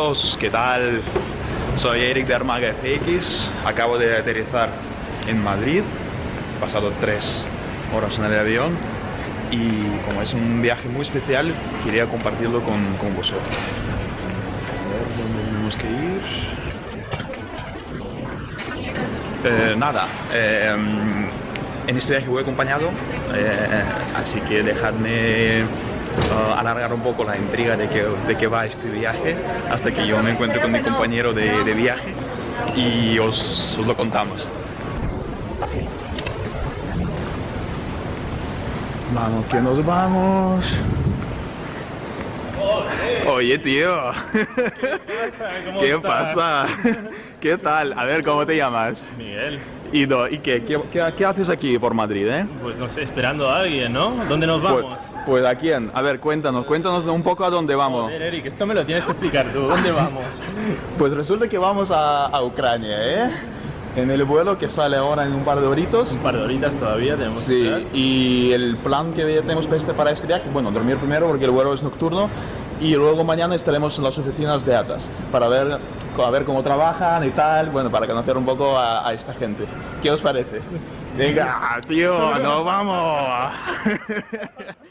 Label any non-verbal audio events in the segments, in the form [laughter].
Todos, ¿qué tal? Soy Eric de Armaga FX, acabo de aterrizar en Madrid, he pasado tres horas en el avión y como es un viaje muy especial, quería compartirlo con, con vosotros. A ver dónde tenemos que ir. Eh, nada, eh, en este viaje voy acompañado, eh, así que dejadme uh, alargar un poco la intriga de que, de que va este viaje hasta que yo me encuentre con mi compañero de, de viaje y os, os lo contamos. Vamos, que nos vamos. Oye, tío. ¿Qué pasa? ¿Qué tal? A ver, ¿cómo te llamas? Miguel, ¿Y, do- y qué, qué, qué- qué haces aquí por Madrid, eh? pues no sé, esperando a alguien, ¿no? ¿Dónde nos Pues, vamos? pues a quién? A ver, cuéntanos, cuéntanos un poco a dónde vamos. Joder, Eric, esto me lo tienes que explicar tú. ¿Dónde vamos? [laughs] Pues resulta que vamos a, a Ucrania, ¿eh? En el vuelo que sale ahora en un par de horitos. Un par de horitas todavía tenemos que Sí, esperar. y el plan que tenemos para este, para este viaje, bueno, dormir primero porque el vuelo es nocturno y luego mañana estaremos en las oficinas de ATAS para ver, a ver cómo trabajan y tal, bueno, para conocer un poco a, a esta gente. ¿Qué os parece? Venga, tío, nos vamos. [laughs]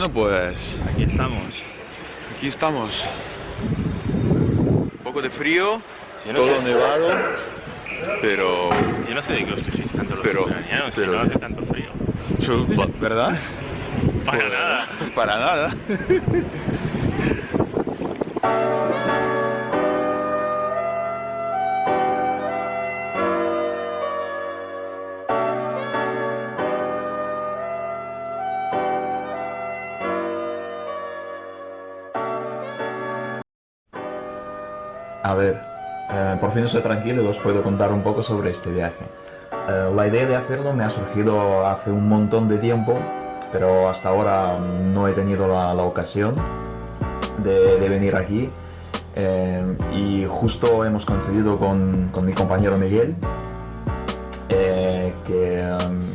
Bueno, pues Aquí estamos. aquí estamos. Un poco de frío, Yo no todo sé. nevado, pero... Yo no sé de qué os quejéis tanto los Pero- ucranianos, pero- si no hace tanto frío. ¿Verdad? Para Pues, nada. Para nada. A ver, eh, por fin estoy tranquilo y os puedo contar un poco sobre este viaje. Eh, la idea de hacerlo me ha surgido hace un montón de tiempo, pero hasta ahora no he tenido la, ocasión de, venir aquí. Eh, y justo hemos coincidido con, mi compañero Miguel, que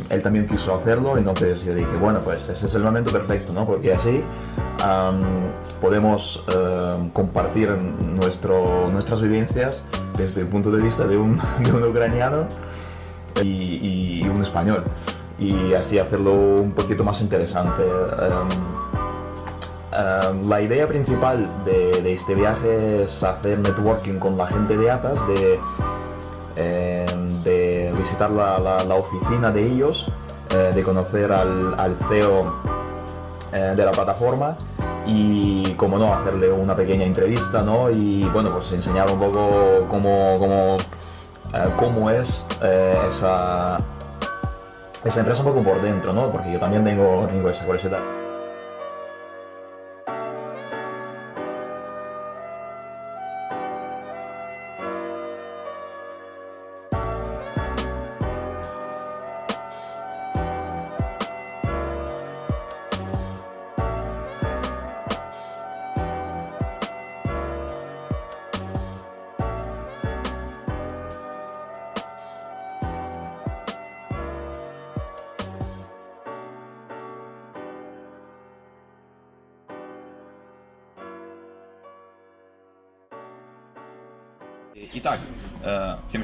él también quiso hacerlo, entonces yo dije, bueno, pues ese es el momento perfecto, ¿no? Porque así podemos compartir nuestro, nuestras vivencias desde el punto de vista de un, [laughs] ucraniano y, un español, y así hacerlo un poquito más interesante. La idea principal de, este viaje es hacer networking con la gente de ATAS, de eh, de visitar la, la- oficina de ellos, eh, de conocer al, al CEO eh, de la plataforma y, como no, hacerle una pequeña entrevista, ¿no? Y, bueno, pues enseñar un poco cómo, cómo, eh, cómo es eh, esa, esa empresa un poco por dentro, ¿no? Porque yo también tengo, tengo esa curiosidad.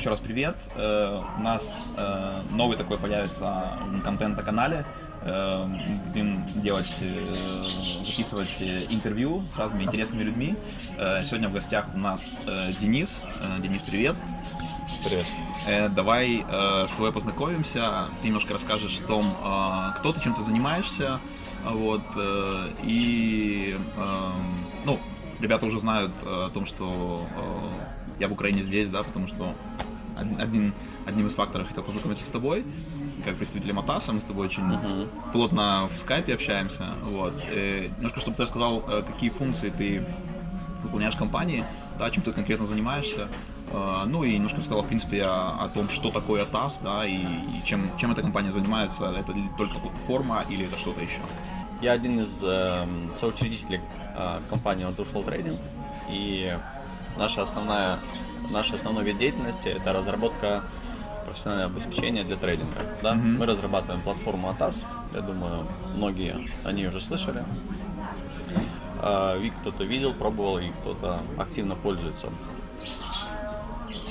Еще раз привет. Э, У нас э, новый такой появится контент на канале. Э, Будем делать, записывать интервью с разными интересными людьми. Сегодня в гостях у нас Денис. Денис, привет. Привет. Давай с тобой познакомимся. Ты немножко расскажешь о том, кто ты, чем ты занимаешься. Вот, и, ну, ребята уже знают о том, что я в Украине здесь, да, потому что один, одним из факторов хотел познакомиться с тобой, как представителем АТАСа, мы с тобой очень Мгм. плотно в скайпе общаемся, вот. Э, немножко, чтобы ты рассказал, э, какие функции ты выполняешь в компании, да, чем ты конкретно занимаешься, Э, ну и немножко рассказал, в принципе, о, о том, что такое АТАС, да, и, и чем, чем эта компания занимается, это только платформа или это что-то еще. Я один из эм, соучредителей э, компании Wonderful Trading, и наша основная, наш основной вид деятельности – это разработка профессионального обеспечения для трейдинга. Да? Мгм. Мы разрабатываем платформу ATAS, я думаю, многие о ней уже слышали. Э, и кто-то видел, пробовал, и кто-то активно пользуется.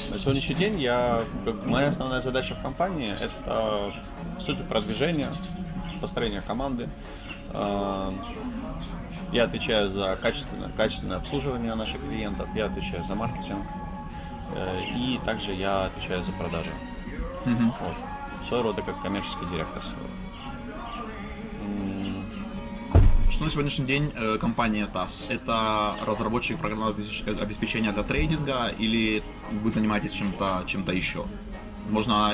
На сегодняшний день я, как, моя основная задача в компании – это, по сути, продвижение, построение команды. Я отвечаю за качественное, качественное обслуживание наших клиентов, я отвечаю за маркетинг, э, и также я отвечаю за продажи. Вот. Своего рода как коммерческий директор. своего. Что на сегодняшний день э, компания ТАСС? Это разработчик программного обеспеч- обеспечения для трейдинга или вы занимаетесь чем-то чем еще? Можно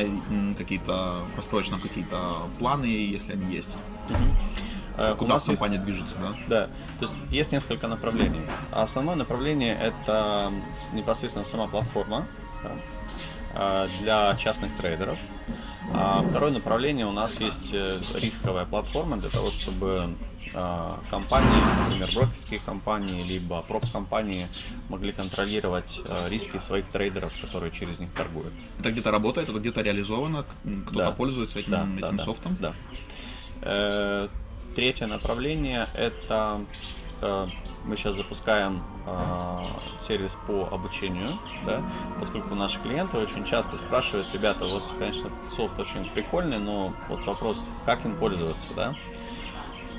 какие-то нам какие-то планы, если они есть. мгм. Э, у Куда нас есть- компания движется, да? Да, то есть есть несколько направлений. А Основное направление это непосредственно сама платформа а, для частных трейдеров. А второе направление у нас есть э, рисковая платформа для того, чтобы а, компании, например, брокерские компании, либо проп-компании могли контролировать э, риски своих трейдеров, которые через них торгуют. Это где-то работает, это где-то реализовано, кто-то Да. пользуется этим, Да, этим да, софтом? Да. Третье направление это э, мы сейчас запускаем э, сервис по обучению, да, поскольку наши клиенты очень часто спрашивают, ребята, у вас, конечно, софт очень прикольный, но вот вопрос, как им пользоваться, да.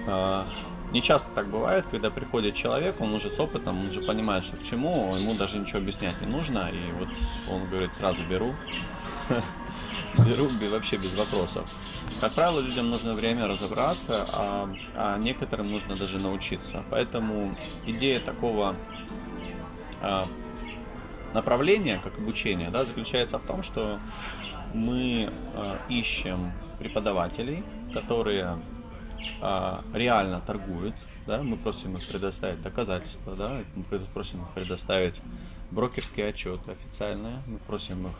Э, Не часто так бывает, когда приходит человек, он уже с опытом, он уже понимает, что к чему, ему даже ничего объяснять не нужно, и вот он говорит, сразу беру, [laughs] бе- вообще без вопросов. Как правило, людям нужно время разобраться, а, а некоторым нужно даже научиться. Поэтому идея такого а, направления, как обучение, да, заключается в том, что мы а, ищем преподавателей, которые а, реально торгуют, да, мы просим их предоставить доказательства, да, мы просим их предоставить брокерские отчеты официальные, мы просим их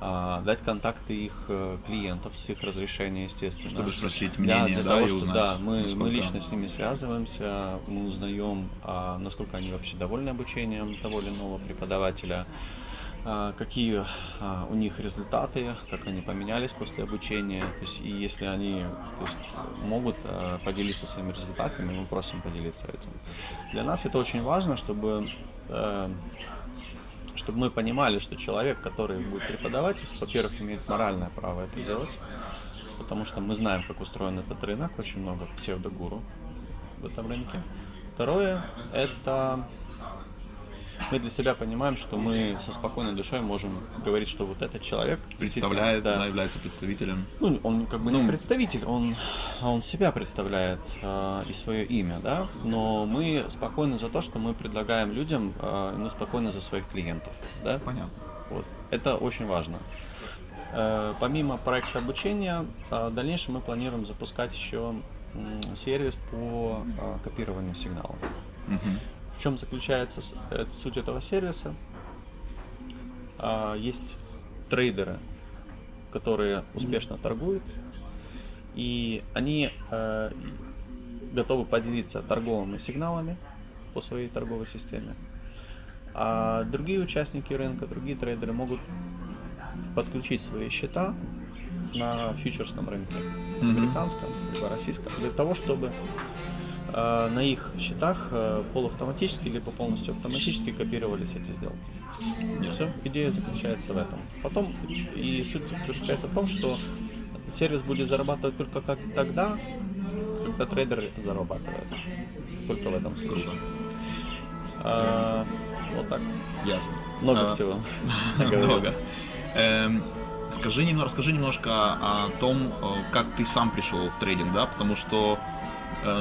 а, дать контакты их э, клиентов с их разрешения, естественно. Чтобы спросить Да, мнение, для да, того, и что узнать, да, мы, мы лично с ними связываемся, мы узнаем, а, насколько они вообще довольны обучением того или иного преподавателя, а, какие а, у них результаты, как они поменялись после обучения. То есть, и если они то есть, могут а, поделиться своими результатами, мы просим поделиться этим. Для нас это очень важно, чтобы э, чтобы мы понимали, что человек, который будет преподавать, во-первых, имеет моральное право это делать, потому что мы знаем, как устроен этот рынок, очень много псевдогуру в этом рынке. Второе, это мы для себя понимаем, что мы со спокойной душой можем говорить, что вот этот человек Представляет, да, является представителем. ну, он как бы не Ну. представитель, он, он себя представляет э, и свое имя, да, но мы спокойны за то, что мы предлагаем людям, э, мы спокойны за своих клиентов, да, Понятно. вот. Это очень важно. Э, Помимо проекта обучения, э, в дальнейшем мы планируем запускать еще сервис по э, копированию сигналов. Мгм. В чем заключается э, суть этого сервиса? А, Есть трейдеры, которые успешно торгуют, и они э, готовы поделиться торговыми сигналами по своей торговой системе. А другие участники рынка, другие трейдеры могут подключить свои счета на фьючерсном рынке, американском либо российском, для того, чтобы на их счетах э, полуавтоматически либо полностью автоматически копировались эти сделки. Все, идея заключается в этом. Потом и суть заключается в том, что сервис будет зарабатывать только как тогда, когда трейдер зарабатывает. Только в этом случае. А, вот так. Ясно. Много А, всего. [laughs] Много. Эм, Скажи немного, расскажи немножко о том, э, как ты сам пришел в трейдинг, да, потому что, э,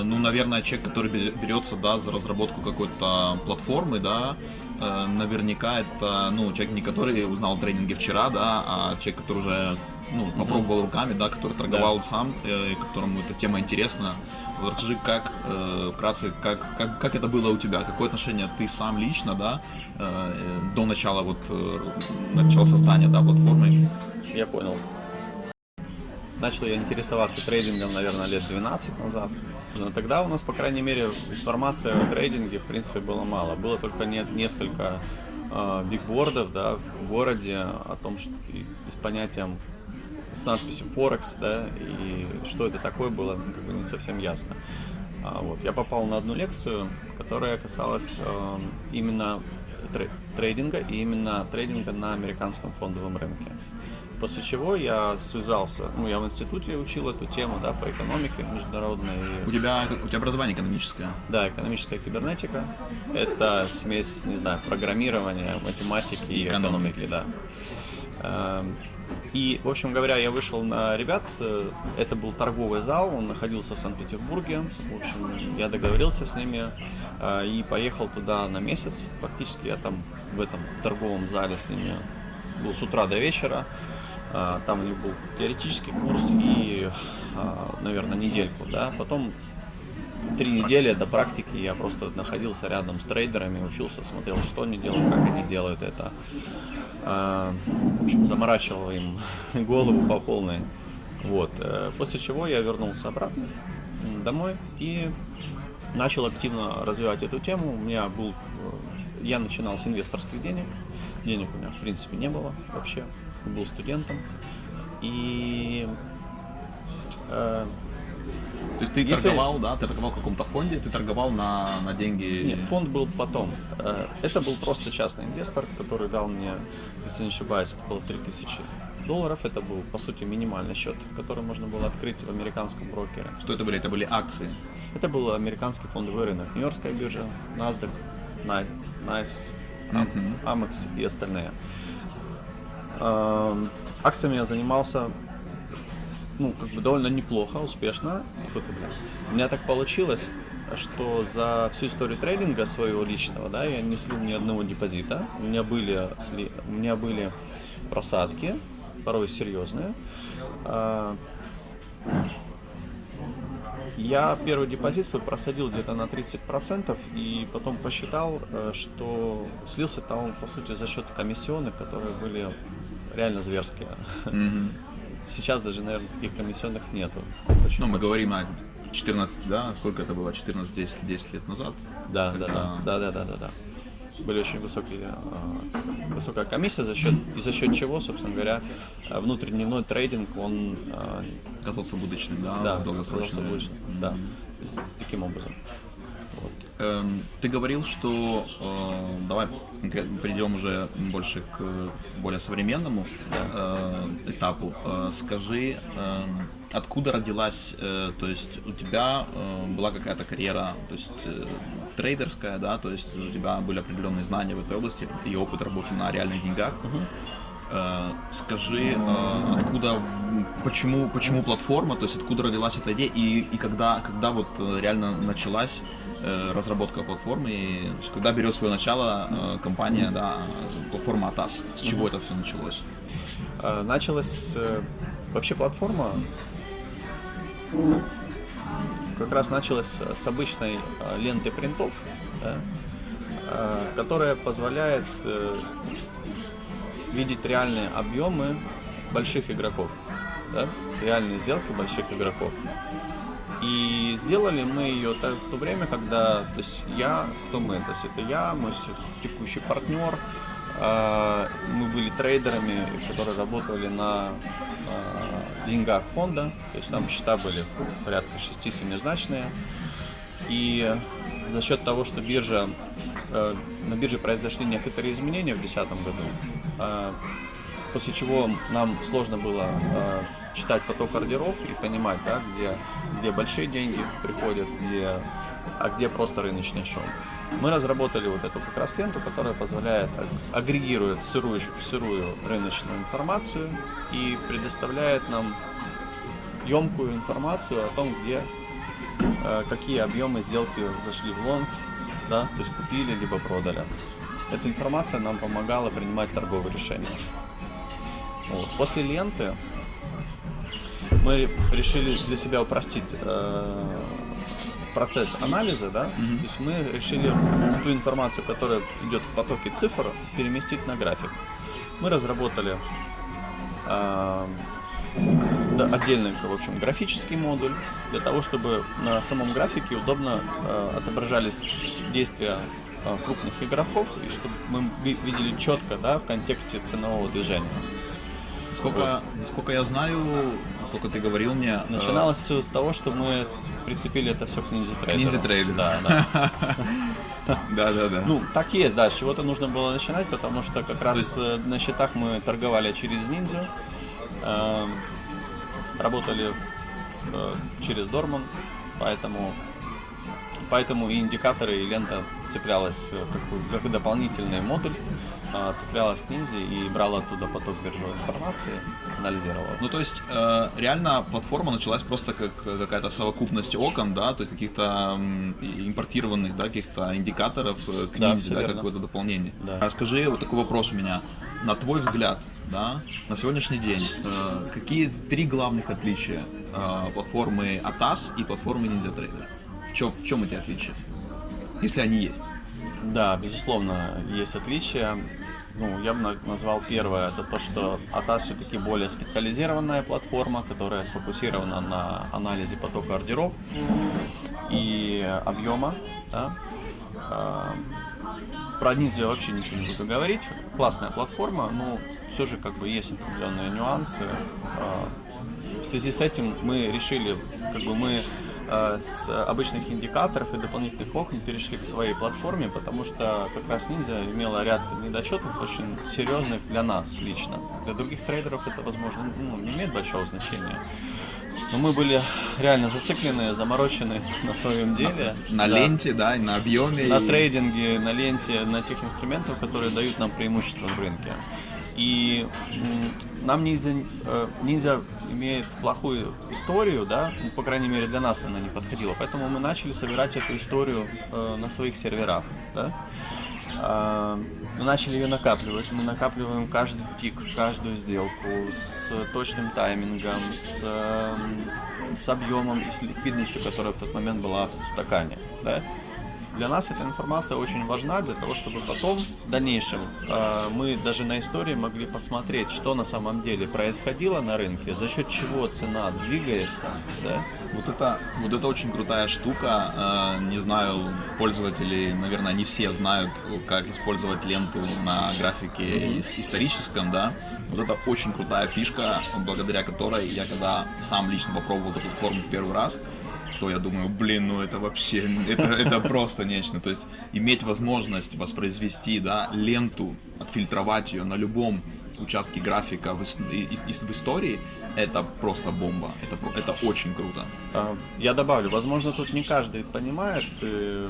ну, наверное, человек, который бе- берется, да, за разработку какой-то платформы, да, э, наверняка это, ну, человек не который узнал о трейдинге вчера, да, а человек, который уже, ну, попробовал руками, да, который торговал сам, э, которому эта тема интересна. Вот расскажи, как, э, вкратце, как, как, как это было у тебя, какое отношение ты сам лично, да, э, э, до начала вот, э, начала создания, да, платформы. Я понял. Начал я интересоваться трейдингом, наверное, лет 12 назад. Но тогда у нас, по крайней мере, информации о трейдинге, в принципе, было мало. Было только не- несколько э, бигбордов да, в городе о том, что и, с понятием с надписью Форекс, да, и что это такое было, ну, как бы не совсем ясно. А, вот, я попал на одну лекцию, которая касалась э, именно тре- трейдинга и именно трейдинга на американском фондовом рынке. После чего я связался, ну я в институте учил эту тему, да, по экономике международной. У тебя, у тебя образование экономическое. Да, экономическая кибернетика. Это смесь, не знаю, программирования, математики и Экономики. экономики, да. Эм, И, в общем говоря, я вышел на ребят. э, Это был торговый зал, он находился в Санкт-Петербурге. В общем, я договорился с ними э, и поехал туда на месяц. Фактически я там в этом торговом зале с ними был с утра до вечера. А, Там у них был теоретический курс и, а, наверное, недельку, да. Потом три недели до практики я просто находился рядом с трейдерами, учился, смотрел, что они делают, как они делают это. А, В общем, заморачивал им [laughs] голову по полной. Вот. э, После чего я вернулся обратно домой и начал активно развивать эту тему. У меня был, я начинал с инвесторских денег. Денег у меня в принципе не было вообще. Был студентом. И э, То есть ты Если- торговал, да, ты торговал в каком-то фонде, ты торговал на, на деньги. Нет, фонд был потом. Э, Это был просто частный инвестор, который дал мне, если не ошибаюсь, это было 3000 долларов. Это был, по сути, минимальный счет, который можно было открыть в американском брокере. Что это были? Это были акции. Это был американский фондовый рынок, Нью-Йоркская биржа, NASDAQ, NICE, Am- Мгм. Amex и остальные. Эм, Акциями я занимался ну, как бы довольно неплохо, успешно. У меня так получилось, что за всю историю трейдинга своего личного, да, я не слил ни одного депозита. У меня были, сли- у меня были просадки, порой серьезные. А, Я первый депозит свой просадил где-то на 30% и потом посчитал, э, что слился там, по сути, за счет комиссионных, которые были реально зверские. Мгм. Сейчас даже, наверное, таких комиссионных нету. Очень Ну, мы говорим о 14, да, сколько это было, 14-10 10 лет назад. Да, да, да, да, да, да, да, да. Были очень высокие, а, высокая комиссия за счет и за счет чего, собственно говоря, внутридневной трейдинг он а, Казался будущим, да, да, оказался лучше. Мгм. да, таким образом. Эм, Ты говорил, что э, давай перейдем уже больше к более современному э, этапу. Э, Скажи, эм, откуда родилась, э, то есть у тебя э, была какая-то карьера, то есть э, трейдерская, да, то есть у тебя были определенные знания в этой области и опыт работы на реальных деньгах. Э, Скажи, э, откуда, почему, почему платформа, то есть откуда родилась эта идея и, и когда, когда вот э, реально началась э, разработка платформы, и, есть когда берет свое начало э, компания, да, э, платформа Атас, с чего это все началось? Началась э, вообще платформа как раз началась с обычной э, ленты принтов, да, э, которая позволяет э, видеть реальные объемы больших игроков, да, реальные сделки больших игроков. И сделали мы ее так, в то время, когда, то есть я, кто мы, то есть это я, мой текущий партнер, а, мы были трейдерами, которые работали на а, деньгах фонда, то есть там счета были порядка 6-7 значные. И за счет того, что биржа, э, на бирже произошли некоторые изменения в 2010 году, а, после чего нам сложно было э, читать поток ордеров и понимать, да, где, где большие деньги приходят, где, а где просто рыночный шум. Мы разработали вот эту как раз ленту, которая позволяет аг- агрегирует сырую, сырую рыночную информацию и предоставляет нам емкую информацию о том, где э, какие объемы сделки зашли в лонг, да, то есть купили либо продали. Эта информация нам помогала принимать торговые решения. Вот. После ленты мы решили для себя упростить э, процесс анализа, да, Мгм. то есть мы решили ту информацию, которая идет в потоке цифр, переместить на график. Мы разработали э, да, отдельный, в общем, графический модуль для того, чтобы на самом графике удобно э, отображались действия э, крупных игроков и чтобы мы ви- видели четко, да, в контексте ценового движения. Сколько, сколько я знаю, сколько ты говорил мне, э, Начиналось все с того, что мы прицепили это все к Ninja Trader. Ninja Trader. Да, да. Да, да, да. Ну, так есть, да, с чего-то нужно было начинать, потому что как раз э, на счетах мы торговали через Ninja, эм, работали э, через Дорман, поэтому поэтому и индикаторы, и лента цеплялась э, как, как дополнительный модуль, э, цеплялась к Ninja и брала оттуда поток биржевой информации, анализировала. Ну, то есть, э, реально платформа началась просто как какая-то совокупность окон, да, то есть каких-то импортированных, да, каких-то индикаторов э, к Да, всё да, какое-то дополнение. Да. А скажи, вот такой вопрос у меня. На твой взгляд, да, на сегодняшний день, э, какие три главных отличия э, платформы ATAS и платформы Ninja Trader? В чем, в чем эти отличия? Если они есть. Да, безусловно, есть отличия. Ну, я бы на- назвал первое, это то, что ATAS все-таки более специализированная платформа, которая сфокусирована на анализе потока ордеров и объема. Да? А, Про Ninja я вообще ничего не буду говорить. Классная платформа, но все же как бы есть определенные нюансы. А, В связи с этим мы решили, как бы мы э, с обычных индикаторов и дополнительных окон перешли к своей платформе, потому что как раз Ninja имела ряд недочетов очень серьезных для нас лично. Для других трейдеров это, возможно, ну, не имеет большого значения. Но мы были реально зациклены, заморочены [laughs] на своем деле. На Да. ленте, да, и на объеме. На и- трейдинге, на ленте, на тех инструментах, которые дают нам преимущество в рынке. И нам ниндзя, э, ниндзя имеет плохую историю, да, ну, по крайней мере для нас она не подходила, поэтому мы начали собирать эту историю э, на своих серверах, да. А, Мы начали ее накапливать, мы накапливаем каждый тик, каждую сделку с точным таймингом, с, эм, с объемом и с ликвидностью, которая в тот момент была в стакане, да. Для нас эта информация очень важна для того, чтобы потом, в дальнейшем, э, мы даже на истории могли посмотреть, что на самом деле происходило на рынке, за счет чего цена двигается, да? Вот это, вот это очень крутая штука. Э, Не знаю, пользователи, наверное, не все знают, как использовать ленту на графике историческом, да. Вот это очень крутая фишка, благодаря которой я когда сам лично попробовал эту платформу в первый раз, то я думаю, блин, ну это вообще, это, это просто нечто. То есть иметь возможность воспроизвести, да, ленту, отфильтровать ее на любом участке графика в, в истории, это просто бомба. Это, это очень круто. А, Я добавлю, возможно, тут не каждый понимает, э,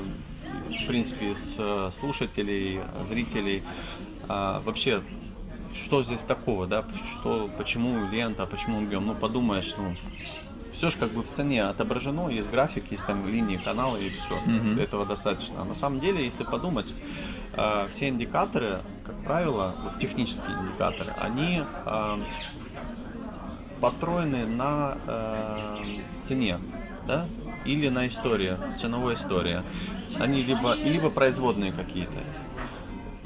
в принципе, из э, слушателей, зрителей, а, вообще, что здесь такого, да, что, почему лента, почему объем, ну, подумаешь, ну, все же как бы в цене отображено, есть график, есть там линии канала и все, Мгм. этого достаточно. А на самом деле, если подумать, а, все индикаторы, как правило, вот технические индикаторы, они а, построены на э, цене, да, или на истории, ценовой истории. Они либо, либо производные какие-то.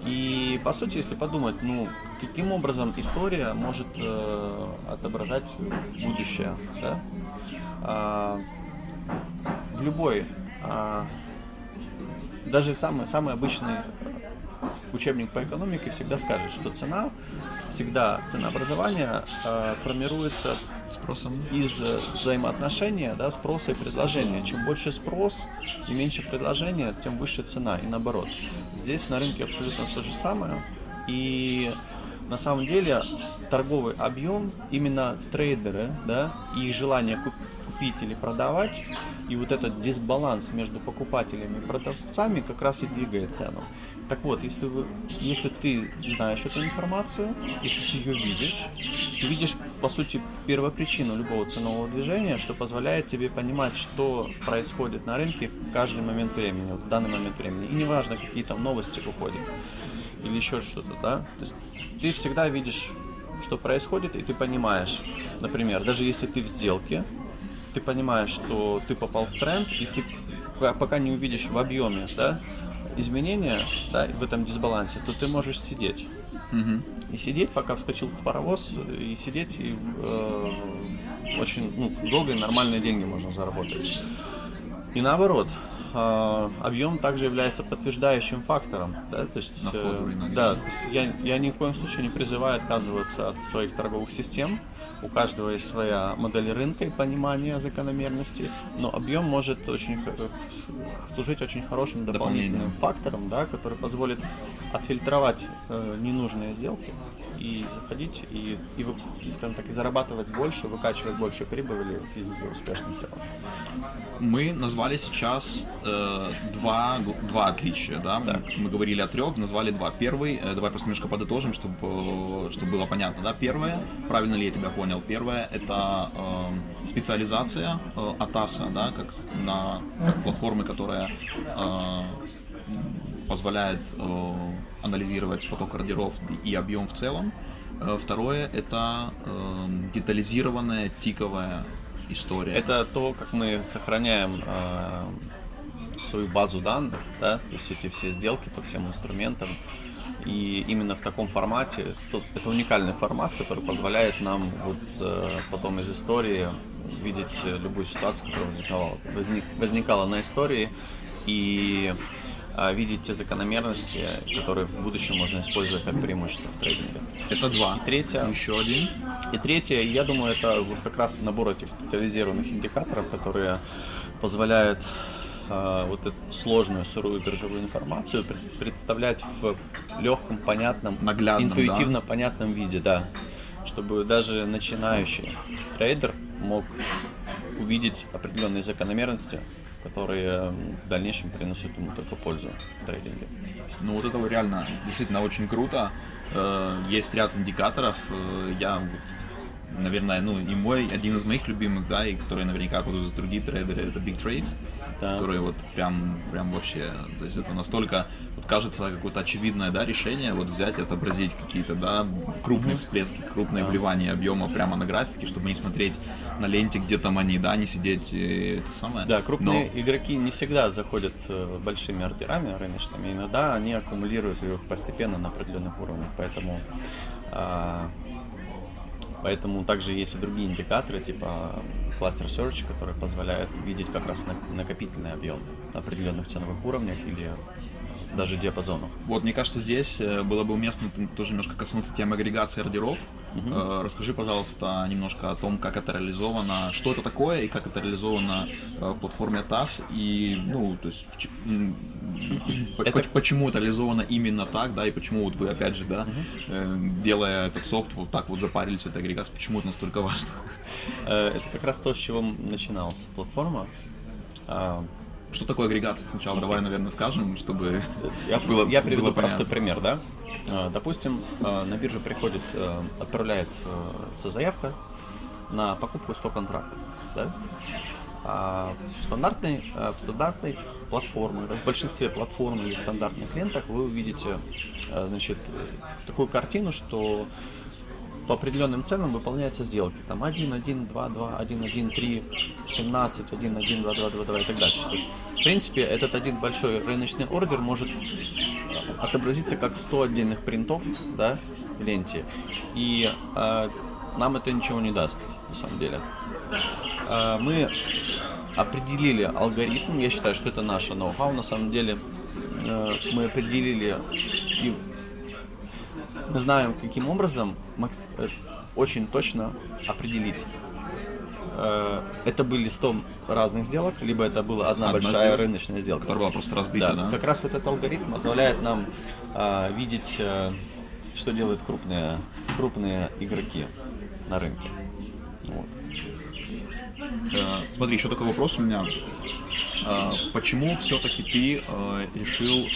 И по сути, если подумать, ну, каким образом история может э, отображать будущее, да? А, в любой, а, даже самый, самый обычный учебник по экономике всегда скажет, что цена, всегда ценообразование э, формируется Спросом. из взаимоотношения да, спроса и предложения. Чем больше спрос и меньше предложения, тем выше цена и наоборот. Здесь на рынке абсолютно то же самое. И на самом деле торговый объем именно трейдеры, да, и их желание куп- купить или продавать, и вот этот дисбаланс между покупателями и продавцами как раз и двигает цену. Так вот, если, вы, если ты знаешь эту информацию, если ты ее видишь, ты видишь, по сути, первопричину любого ценового движения, что позволяет тебе понимать, что происходит на рынке в каждый момент времени, вот в данный момент времени. И неважно, какие там новости выходят или еще что-то, да. То есть ты всегда видишь, что происходит, и ты понимаешь, например, даже если ты в сделке, ты понимаешь, что ты попал в тренд, и ты пока не увидишь в объеме, да, изменения, да, в этом дисбалансе, то ты можешь сидеть. Мгм. И сидеть, пока вскочил в паровоз, и сидеть, и э, очень ну, долго и нормальные деньги можно заработать. И наоборот, э, объем также является подтверждающим фактором. Да? То есть, э, да, то есть я, я ни в коем случае не призываю отказываться от своих торговых систем. У каждого есть своя модель рынка и понимание закономерности, но объем может очень э, служить очень хорошим дополнительным фактором, да, который позволит отфильтровать э, ненужные сделки и заходить и, и, и, скажем так, и зарабатывать больше, выкачивать больше прибыли из успешных сделок. Мы назвали сейчас э, два, два отличия, да? Так. Мы говорили о трех, назвали два. Первый, э, давай просто немножко подытожим, чтобы, э, чтобы было понятно, да? Первое, правильно ли я тебя понял? Первое, это э, специализация э, Атаса, да, как на как платформы, которая э, позволяет э, анализировать поток ордеров и объем в целом. Э, Второе, это э, детализированная тиковая история. Это то, как мы сохраняем свою базу данных, да, то есть эти все сделки по всем инструментам. И именно в таком формате, то- это уникальный формат, который позволяет нам вот потом из истории видеть любую ситуацию, которая возникала, возник- возникала на истории, и видеть те закономерности, которые в будущем можно использовать как преимущество в трейдинге. Это два. И третье, Еще один. и третье, я думаю, это вот как раз набор этих специализированных индикаторов, которые позволяют э, вот эту сложную сырую биржевую информацию пред- представлять в легком, понятном, Наглядном, интуитивно понятном виде, да, чтобы даже начинающий трейдер мог увидеть определенные закономерности, которые м, в дальнейшем принесут ему только пользу в трейдинге. Ну вот это реально действительно очень круто. Э, Есть ряд индикаторов. Э, Я вот, наверное, ну и мой, один из моих любимых, да, и который наверняка пользуются другие трейдеры, это Big Trade, Да. которые вот прям, прям вообще, то есть это настолько, вот кажется какое-то очевидное, да, решение, вот взять и отобразить какие-то, да, крупные всплески, крупные Да. вливания объема прямо на графике, чтобы не смотреть на ленте, где там они, да, не сидеть, э, это самое. Да, крупные Но- игроки не всегда заходят э, большими ордерами рыночными, иногда они аккумулируют их постепенно на определенных уровнях, поэтому а, поэтому также есть и другие индикаторы, типа Cluster Search, которые позволяют видеть как раз на- накопительный объем на определенных ценовых уровнях или даже диапазонах. Вот, мне кажется, здесь э, было бы уместно тоже немножко коснуться темы агрегации ордеров. Э, Расскажи, пожалуйста, немножко о том, как это реализовано, что это такое и как это реализовано э, в платформе TAS и, ну, то есть, в Это- поч- почему это реализовано именно так, да, и почему вот вы, опять же, да, э, делая этот софт, вот так вот запарились этой агрегацией, почему это настолько важно? Это как раз то, с чего начиналась платформа. А, Что такое агрегация сначала? Давай, наверное, скажем, чтобы [laughs] Я, было, я приведу было простой пример, да. А, Допустим, а, на биржу приходит, э, отправляется заявка на покупку 100 контрактов, да. А в стандартной, а, в стандартной платформе, в большинстве платформ или в стандартных лентах вы увидите, значит, э, такую картину, что по определенным ценам выполняются сделки. Там 1, 1, 2, 2, 1, 1, 3, 17, 1, 1, 2, 2, 2, 2 и так дальше. То есть, в принципе, этот один большой рыночный ордер может э, отобразиться как 100 отдельных принтов да, в ленте. И э, нам это ничего не даст, на самом деле. Э, мы определили алгоритм, я считаю, что это наше ноу-хау, на самом деле э, мы определили и мы знаем, каким образом макс- э, очень точно определить. э, Это были 100 разных сделок, либо это была одна, Одна большая сделка, рыночная сделка. которая была просто разбита, да? Как раз этот алгоритм позволяет нам а, видеть, э, что делают крупные, крупные игроки на рынке. Э, Смотри, еще такой вопрос у меня. Э, Почему все-таки ты э, решил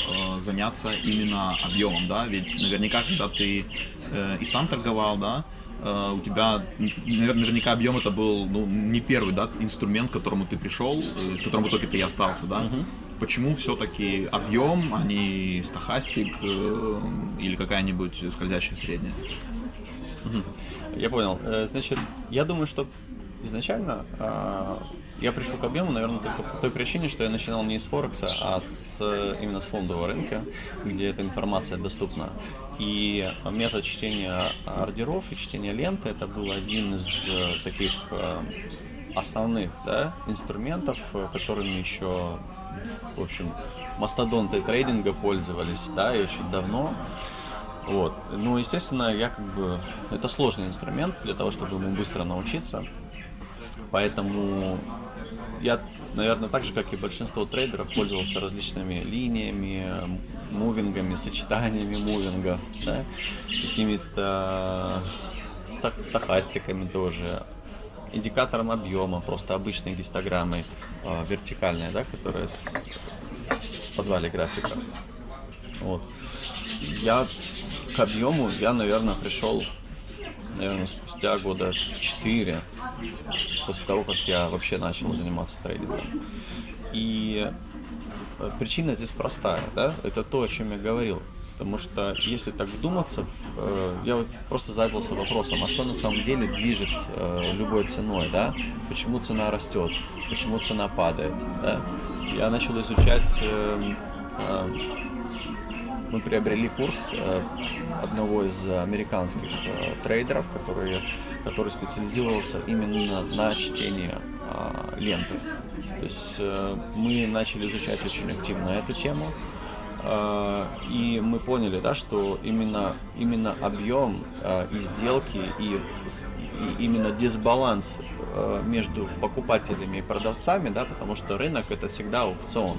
заняться именно объемом, да? Ведь наверняка, когда ты и сам торговал, да, у тебя наверняка объем это был ну, не первый, да, инструмент, к которому ты пришел, с которым в итоге ты и остался, да? Мгм. Почему все-таки объем, а не стахастик или какая-нибудь скользящая средняя? Я понял. Значит, я думаю, что изначально а, я пришел к объему, наверное, только по той причине, что я начинал не с Форекса, а с, э, именно с фондового рынка, где эта информация доступна. И метод чтения ордеров и чтения ленты это был один из э, таких э, основных да, инструментов, э, которыми еще, в общем, мастодонты трейдинга пользовались, да, очень давно. Вот. Ну, естественно, я как бы... Это сложный инструмент для того, чтобы ему быстро научиться. Поэтому я, наверное, так же, как и большинство трейдеров, пользовался различными линиями, мувингами, сочетаниями мувингов, да, какими-то сах- стахастиками тоже, индикатором объема, просто обычной гистограммой а, вертикальной, да, которая в подвале графика. Вот. Я к объему, я, наверное, пришел, наверное, спустя года 4, после того, как я вообще начал заниматься трейдингом. И э, причина здесь простая, да, это то, о чем я говорил. Потому что если так вдуматься, э, я просто задался вопросом, а что на самом деле движет э, любой ценой, да? Почему цена растет, почему цена падает, да? Я начал изучать э, э, мы приобрели курс э, одного из американских э, трейдеров, который, который специализировался именно на чтении э, ленты. То есть мы начали изучать очень активно эту тему. И мы поняли, да, что именно, именно объем и сделки и, и именно дисбаланс между покупателями и продавцами, да, потому что рынок это всегда аукцион.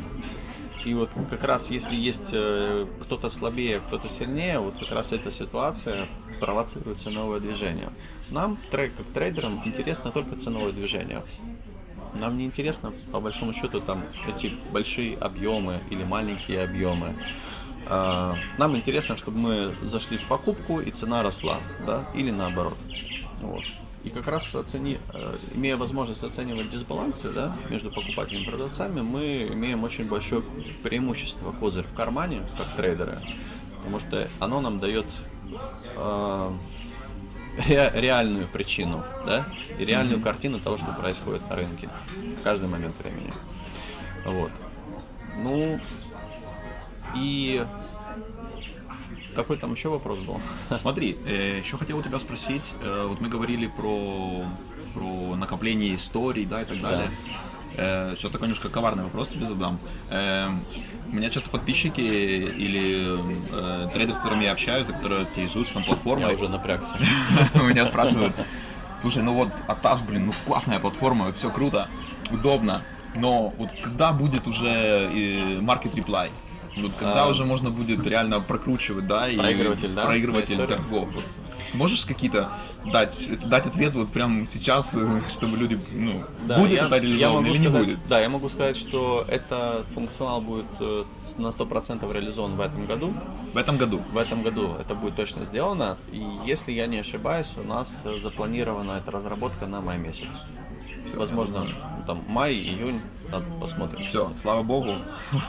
И вот как раз если есть э, кто-то слабее, кто-то сильнее, вот как раз эта ситуация провоцирует ценовое движение. Нам, как трейдерам, интересно только ценовое движение. Нам не интересно, по большому счету, там эти большие объемы или маленькие объемы. А, Нам интересно, чтобы мы зашли в покупку и цена росла, да, или наоборот. Вот. И как раз оцени, э, имея возможность оценивать дисбалансы да, между покупателями и продавцами, мы имеем очень большое преимущество, козырь в кармане, как трейдеры, потому что оно нам дает э, ре- реальную причину, да, и реальную картину того, что происходит на рынке в каждый момент времени. Вот. Ну, и какой там еще вопрос был? [laughs] Смотри, еще хотел у тебя спросить, э, вот мы говорили про, про накопление историй, да, и так далее. Э, Сейчас такой немножко коварный вопрос тебе задам. Э, У меня часто подписчики или э, трейдеры, с которыми я общаюсь, да, которые интересуются там платформой, Я уже напрягся. [laughs] меня спрашивают, слушай, ну вот Атас, блин, ну классная платформа, все круто, удобно, но вот когда будет уже э, Market Reply? Вот когда А. уже можно будет реально прокручивать, да, и Проигрыватель, да, проигрыватель торгов. Вот. Можешь какие-то дать, дать ответ вот прямо сейчас, [laughs] чтобы люди, ну, будет я, это реализовано или не сказать, будет? Да, я могу сказать, что этот функционал будет э, на 100% реализован в этом году. В этом году. В этом году это будет точно сделано. И если я не ошибаюсь, у нас запланирована эта разработка на май месяц. Возможно, ну, там май, июнь, надо посмотрим. Все, слава богу.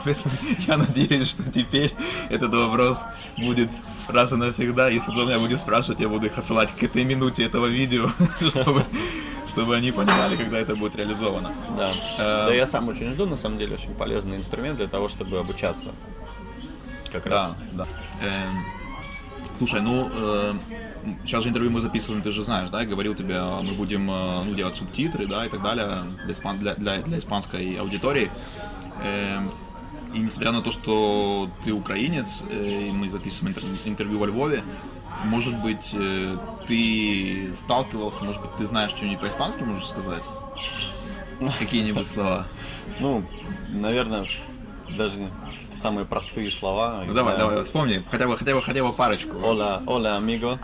[laughs] Я надеюсь, что теперь этот вопрос будет раз и навсегда. Если кто меня будет спрашивать, я буду их отсылать к этой минуте этого видео, [laughs] чтобы, чтобы они понимали, когда это будет реализовано. Да. Э, да, я сам очень жду, на самом деле, очень полезный инструмент для того, чтобы обучаться. Как раз. Да, да. Эм, Слушай, ну сейчас же интервью мы записываем, ты же знаешь, да, я говорил тебе, э, мы будем э, ну, делать субтитры, да, и так далее для, испан- для, для- для испанской аудитории. Эм, И несмотря на то, что ты украинец, э, и мы записываем интер- интервью во Львове, может быть, э, ты сталкивался, может быть, ты знаешь что-нибудь по-испански, можешь сказать? Какие-нибудь слова? Ну, наверное, даже самые простые слова. Ну давай, давай, вспомни, хотя бы, хотя бы, хотя бы парочку. Hola, hola, amigo.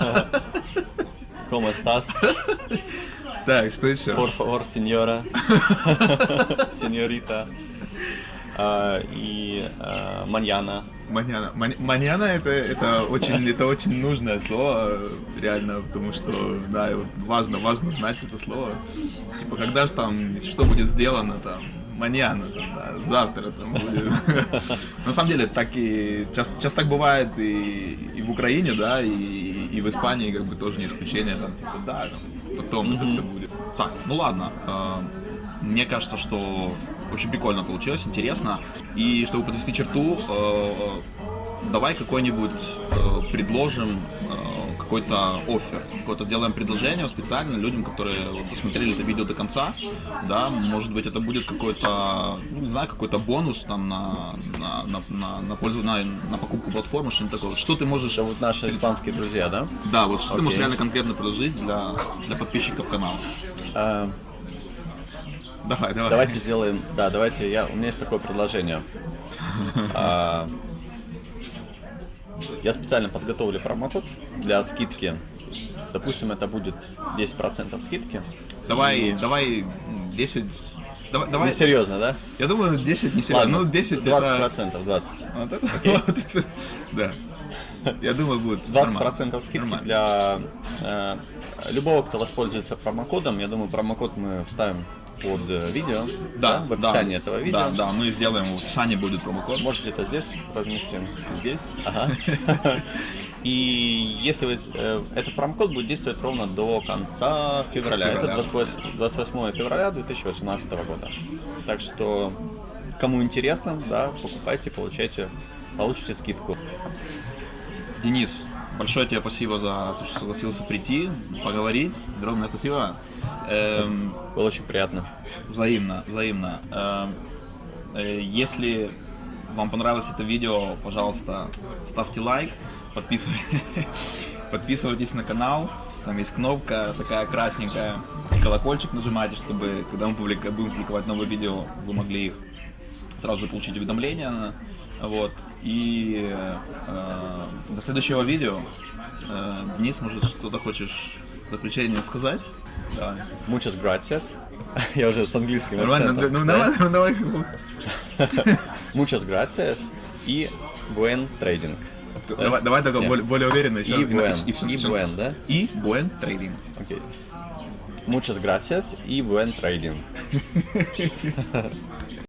[laughs] ¿Cómo estás? Так, что еще? Por favor, señora. [laughs] Señorita. А, И а. Маньяна. Мань- Маньяна это, это очень, это очень нужное слово, реально, потому что, да, важно, важно знать это слово. Типа, когда же там, что будет сделано там, маньяна, да, завтра там будет. [laughs] На самом деле, так и, часто, так бывает и, и в Украине, да, и, в Испании, как бы, тоже не исключение, там, типа, да, там, потом это все будет. Так, ну ладно, э, мне кажется, что очень прикольно получилось, интересно. И чтобы подвести черту, э, давай какой-нибудь э, предложим какой-то офер, какое-то сделаем предложение специально людям, которые посмотрели это видео до конца, да, может быть это будет какой-то, ну, не знаю, какой-то бонус там на на на на, на, пользу- на, на покупку платформы, что-нибудь такое. Что ты можешь, Это вот наши испанские друзья, да? да, вот что ты можешь Окей. реально конкретно предложить для для подписчиков канала? А, Давай, давай. Давайте сделаем, да, давайте, я, у меня есть такое предложение. [laughs] А, Я специально подготовлю промокод для скидки. Допустим, это будет 10% скидки. Давай, давай 10. Давай, давай. Не серьезно, да? Я думаю, 10 не серьезно. Ладно, Ну, 10 20 это... процентов, 20. Вот это- Окей. [laughs] вот это- Да. Я думаю, будет 20 нормально. процентов скидки Нормально. для э, любого, кто воспользуется промокодом. Я думаю, промокод мы вставим под э, видео, Да, в описании да, этого видео. Да, да, мы сделаем, в описании будет промокод. Может где-то здесь разместим. здесь. Ага. И если вы... э, Этот промокод будет действовать ровно до конца февраля. Это Февраля. 28, 28 февраля 2018 года. Так что, кому интересно, да, покупайте, получайте, получите скидку. Денис, большое тебе спасибо за то, что согласился прийти, поговорить. Огромное спасибо. Эм, Было очень приятно. Взаимно, взаимно. Эм, э, Если вам понравилось это видео, пожалуйста, ставьте лайк, подписывайтесь, [laughs] подписывайтесь на канал. Там есть кнопка такая красненькая. И колокольчик нажимайте, чтобы когда мы публика- будем публиковать новые видео, вы могли их сразу же получить уведомления. Вот. И э, до следующего видео. Э, Денис, может, что-то хочешь в заключение сказать? Давай. Muchas gracias. [laughs] Я уже с английским Нормально, ну Да? давай, ну давай. [laughs] Muchas gracias и buen trading. Давай, давай только более, более уверенно. И buen, И buen, да? И buen trading. Окей. Muchas gracias и buen trading. [laughs]